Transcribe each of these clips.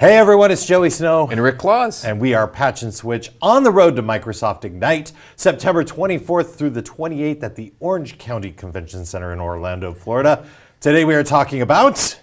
Hey everyone, it's Joey Snow. And Rick Claus. And we are Patch and Switch on the road to Microsoft Ignite, September 24th through the 28th at the Orange County Convention Center in Orlando, Florida. Today we are talking about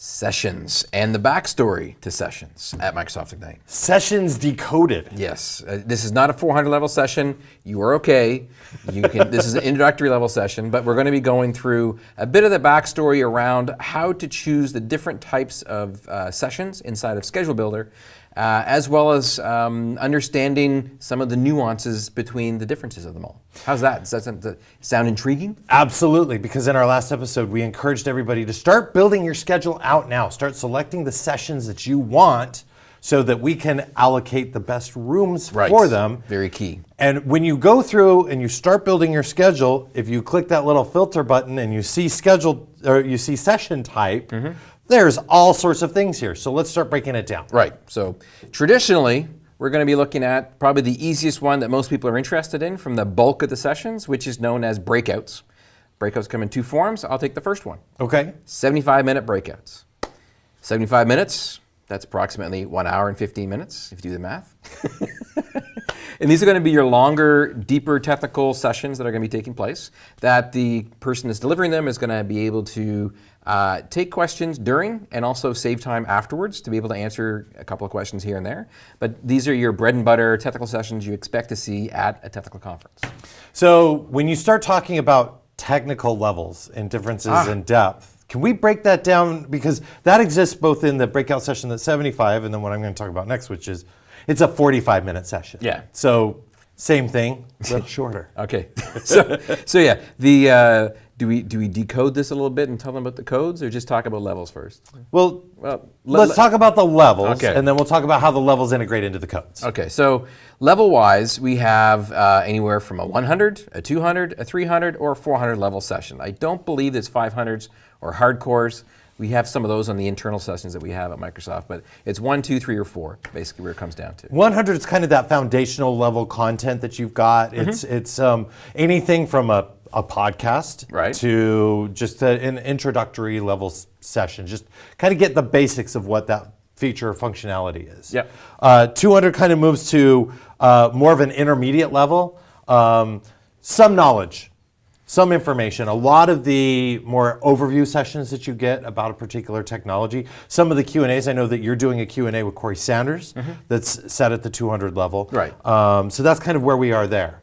Sessions and the backstory to Sessions at Microsoft Ignite. Sessions Decoded. Yes, uh, this is not a 400 level session. You are okay. You can. this is an introductory level session, but we're going to be going through a bit of the backstory around how to choose the different types of uh, sessions inside of Schedule Builder uh, as well as um, understanding some of the nuances between the differences of them all. How's that? Does that sound, intriguing? Absolutely, because in our last episode, we encouraged everybody to start building your schedule out now. Start selecting the sessions that you want so that we can allocate the best rooms right. for them. Very key. And when you go through and you start building your schedule, if you click that little filter button and you see schedule or you see session type, mm -hmm. There's all sorts of things here. So let's start breaking it down. Right. So traditionally, we're going to be looking at probably the easiest one that most people are interested in from the bulk of the sessions, which is known as breakouts. Breakouts come in two forms. I'll take the first one. Okay. 75 minute breakouts. 75 minutes, that's approximately one hour and 15 minutes, if you do the math. and these are going to be your longer, deeper technical sessions that are going to be taking place, that the person that's delivering them is going to be able to uh, take questions during and also save time afterwards to be able to answer a couple of questions here and there. But these are your bread and butter technical sessions you expect to see at a technical conference. So when you start talking about technical levels and differences ah. in depth, can we break that down? Because that exists both in the breakout session that's 75 and then what I'm going to talk about next, which is it's a 45 minute session. Yeah. So same thing, but shorter. okay. so, so yeah, the uh, do we do we decode this a little bit and tell them about the codes, or just talk about levels first? Well, well let's talk about the levels, okay. and then we'll talk about how the levels integrate into the codes. Okay, so level-wise, we have uh, anywhere from a 100, a 200, a 300, or a 400 level session. I don't believe there's 500s or hardcores. We have some of those on the internal sessions that we have at Microsoft, but it's one, two, three, or four, basically where it comes down to. 100 is kind of that foundational level content that you've got. Mm -hmm. It's it's um, anything from a a podcast right. to just a, an introductory level session. Just kind of get the basics of what that feature functionality is. Yeah. Uh, 200 kind of moves to uh, more of an intermediate level. Um, some knowledge, some information. A lot of the more overview sessions that you get about a particular technology. Some of the Q&As, I know that you're doing a Q&A with Corey Sanders mm -hmm. that's set at the 200 level. Right. Um, so that's kind of where we are there.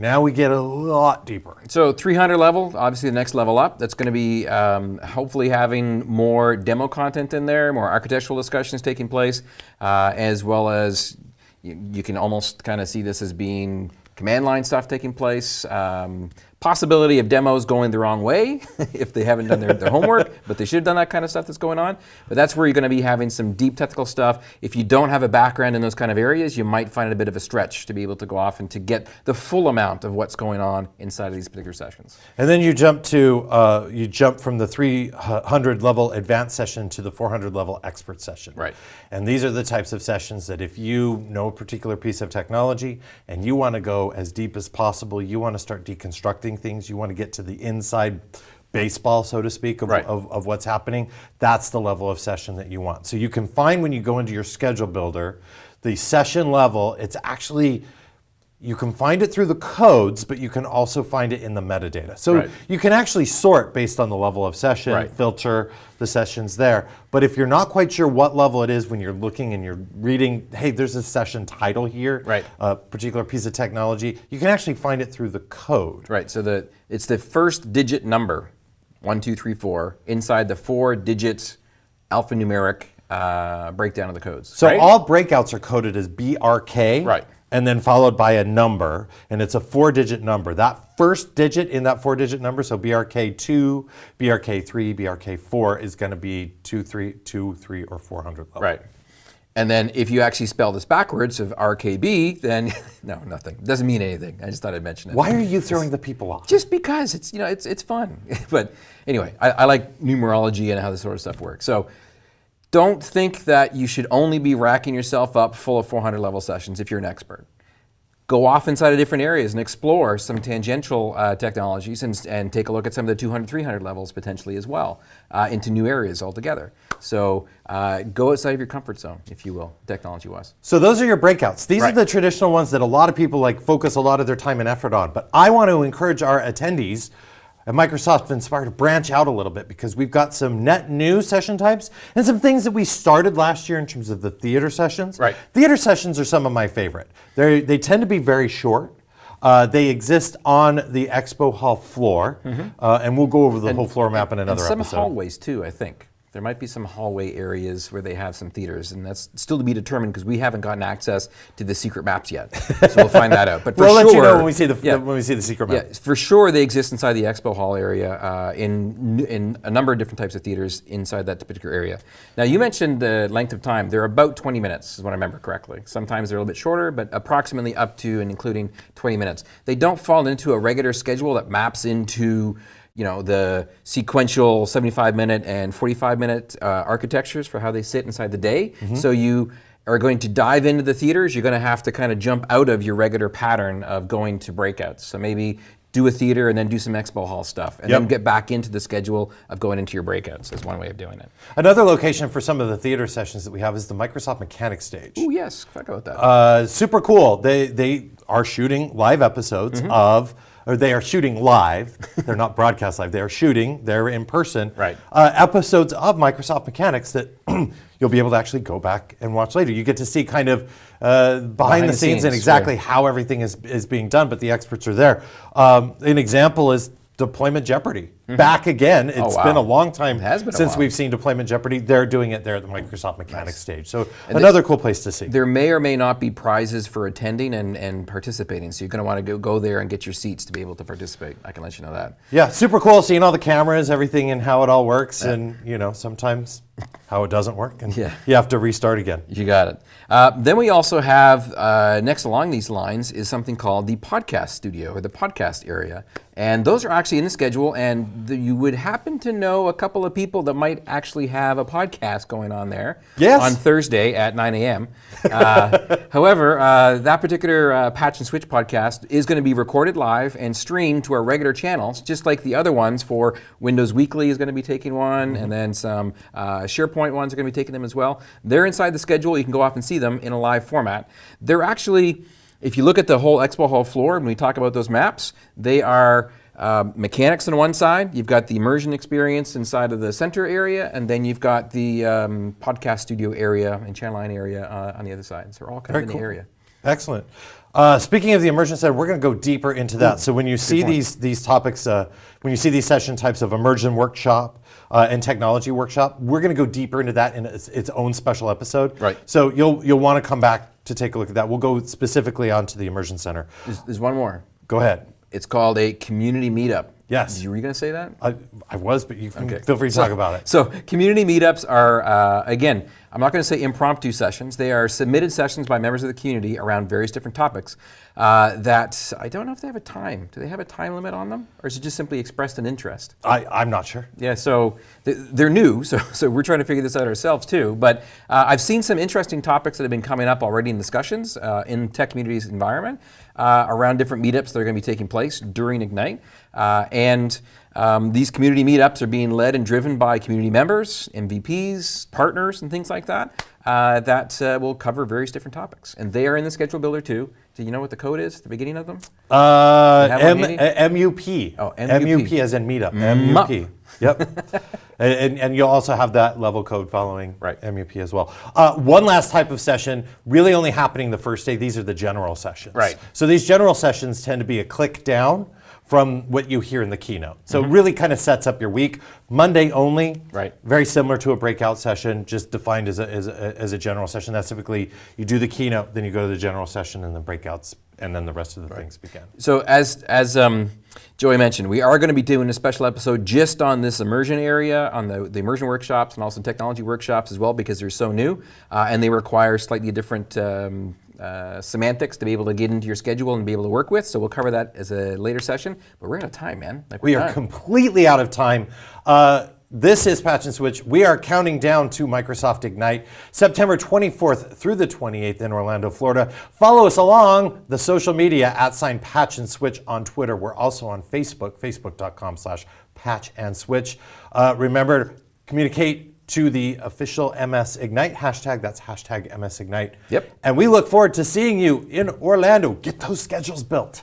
Now we get a lot deeper. So 300 level, obviously the next level up. That's going to be um, hopefully having more demo content in there, more architectural discussions taking place, uh, as well as you, you can almost kind of see this as being command line stuff taking place. Um, Possibility of demos going the wrong way if they haven't done their, their homework, but they should have done that kind of stuff that's going on. But that's where you're going to be having some deep technical stuff. If you don't have a background in those kind of areas, you might find it a bit of a stretch to be able to go off and to get the full amount of what's going on inside of these particular sessions. And then you jump to, uh, you jump from the 300 level advanced session to the 400 level expert session. Right. And these are the types of sessions that if you know a particular piece of technology and you want to go as deep as possible, you want to start deconstructing things. You want to get to the inside baseball, so to speak, of, right. of, of, what's happening. That's the level of session that you want. So you can find when you go into your schedule builder, the session level, it's actually you can find it through the codes, but you can also find it in the metadata. So right. you can actually sort based on the level of session, right. filter the sessions there. But if you're not quite sure what level it is when you're looking and you're reading, hey, there's a session title here, right. a particular piece of technology, you can actually find it through the code. Right, so the it's the first digit number, one, two, three, four, inside the four digits alphanumeric uh, breakdown of the codes. So right? all breakouts are coded as BRK. Right and then followed by a number, and it's a four-digit number. That first digit in that four-digit number, so BRK2, BRK3, BRK4 is going to be 2, 3, 2, 3, or 400 level. Right. And then if you actually spell this backwards of RKB, then no, nothing. It doesn't mean anything. I just thought I'd mention it. Why are you throwing the people off? Just because it's you know it's it's fun. but anyway, I, I like numerology and how this sort of stuff works. So don't think that you should only be racking yourself up full of 400 level sessions if you're an expert. go off inside of different areas and explore some tangential uh, technologies and, and take a look at some of the 200, 300 levels potentially as well uh, into new areas altogether. So uh, go outside of your comfort zone, if you will, technology-wise. So those are your breakouts. These Right. are the traditional ones that a lot of people like focus a lot of their time and effort on. But I want to encourage our attendees at Microsoft Inspire to branch out a little bit because we've got some net new session types and some things that we started last year in terms of the theater sessions. Right. Theater sessions are some of my favorite. They they tend to be very short. Uh, they exist on the expo hall floor, uh, and we'll go over the whole floor map in another and some episode. hallways too, I think. There might be some hallway areas where they have some theaters, and that's still to be determined because we haven't gotten access to the secret maps yet. so we'll find that out. But for we'll sure, let you know when we see the yeah, when we see the secret map. yeah, for sure they exist inside the expo hall area uh, in in a number of different types of theaters inside that particular area. Now you mentioned the length of time; they're about 20 minutes, is what I remember correctly. Sometimes they're a little bit shorter, but approximately up to and including 20 minutes. They don't fall into a regular schedule that maps into you know the sequential 75 minute and 45 minute uh, architectures for how they sit inside the day. So you are going to dive into the theaters, you're going to have to kind of jump out of your regular pattern of going to breakouts. So maybe do a theater and then do some expo hall stuff, and then get back into the schedule of going into your breakouts. Is one way of doing it. Another location for some of the theater sessions that we have is the Microsoft Mechanics stage. Oh yes, forgot about that. Uh, super cool. They they are shooting live episodes Mm-hmm. of, or they are shooting live. They're not broadcast live. They are shooting. They're in person. Right. Uh, episodes of Microsoft Mechanics that you'll be able to actually go back and watch later. You get to see kind of uh, behind, the, the scenes, and scenes, exactly how everything is is being done. But the experts are there. Um, an example is Deployment Jeopardy. Back again. It's Mm-hmm. Oh, wow. been a long time has been since we've seen Deployment Jeopardy. They're doing it there at the Microsoft Mechanics stage. So another cool place to see. there may or may not be prizes for attending and, and participating, so you're going to want to go, go there and get your seats to be able to participate. I can let you know that. Yeah, super cool seeing all the cameras, everything, and how it all works, and you know sometimes how it doesn't work, and Yeah. you have to restart again. You got it. Uh, then we also have uh, next along these lines is something called the podcast studio or the podcast area, and those are actually in the schedule. And the, you would happen to know a couple of people that might actually have a podcast going on there. Yes. On Thursday at 9 a.m. Uh, however, uh, that particular uh, Patch and Switch podcast is going to be recorded live and streamed to our regular channels, just like the other ones. For Windows Weekly is going to be taking one, and then some uh, SharePoint ones are going to be taking them as well. They're inside the schedule. You can go off and see them in a live format. They're actually, if you look at the whole Expo Hall floor, when we talk about those maps, they are. Uh, mechanics on one side, you've got the immersion experience inside of the center area, and then you've got the um, podcast studio area and Channel 9 area uh, on the other side. So they're all kind Very of in cool. the area. Excellent. Uh, speaking of the immersion center, we're going to go deeper into that. so when you see these these topics, uh, when you see these session types of immersion workshop uh, and technology workshop, we're going to go deeper into that in its, its own special episode. Right. So you'll you'll want to come back to take a look at that. We'll go specifically onto the immersion center. There's, there's one more. Go ahead. It's called a community meetup. Yes. You were you going to say that? I, I was, but you can Okay. feel free to talk about it. So community meetups are, uh, again, I'm not going to say impromptu sessions. They are submitted sessions by members of the community around various different topics uh, that I don't know if they have a time. Do they have a time limit on them? Or is it just simply expressed an interest? I, I'm not sure. Yeah, so they're new, so, so we're trying to figure this out ourselves too. But uh, I've seen some interesting topics that have been coming up already in discussions uh, in Tech communities environment uh, around different meetups that are going to be taking place during Ignite. Uh, and um, these community meetups are being led and driven by community members, MVPs, partners, and things like that uh, that uh, will cover various different topics. And they are in the schedule builder too. Do you know what the code is at the beginning of them? Uh, have one M- handy? uh, MUP. Oh, MUP. MUP as in meetup. MUP. Yep. and, and, and you'll also have that level code following Right. MUP as well. Uh, one last type of session, really only happening the first day. These are the general sessions. Right. So these general sessions tend to be a click down from what you hear in the keynote. So it really kind of sets up your week. Monday only. Right. Very similar to a breakout session, just defined as a, as a, as a general session. That's typically you do the keynote, then you go to the general session, and then breakouts, and then the rest of the things began. So as as um, Joey mentioned, we are going to be doing a special episode just on this immersion area, on the, the immersion workshops and also technology workshops as well, because they're so new uh, and they require slightly different um, uh, semantics to be able to get into your schedule and be able to work with. So we'll cover that as a later session. But we're out of time, man. Like We we're are done. completely out of time. Uh, This is Patch and Switch. We are counting down to Microsoft Ignite, September 24th through the 28th in Orlando, Florida. Follow us along the social media at sign Patch and Switch on Twitter. We're also on Facebook, facebook.com slash patch and switch. Uh, remember, communicate to the official MS Ignite hashtag. That's hashtag MS Ignite. Yep. And we look forward to seeing you in Orlando. Get those schedules built.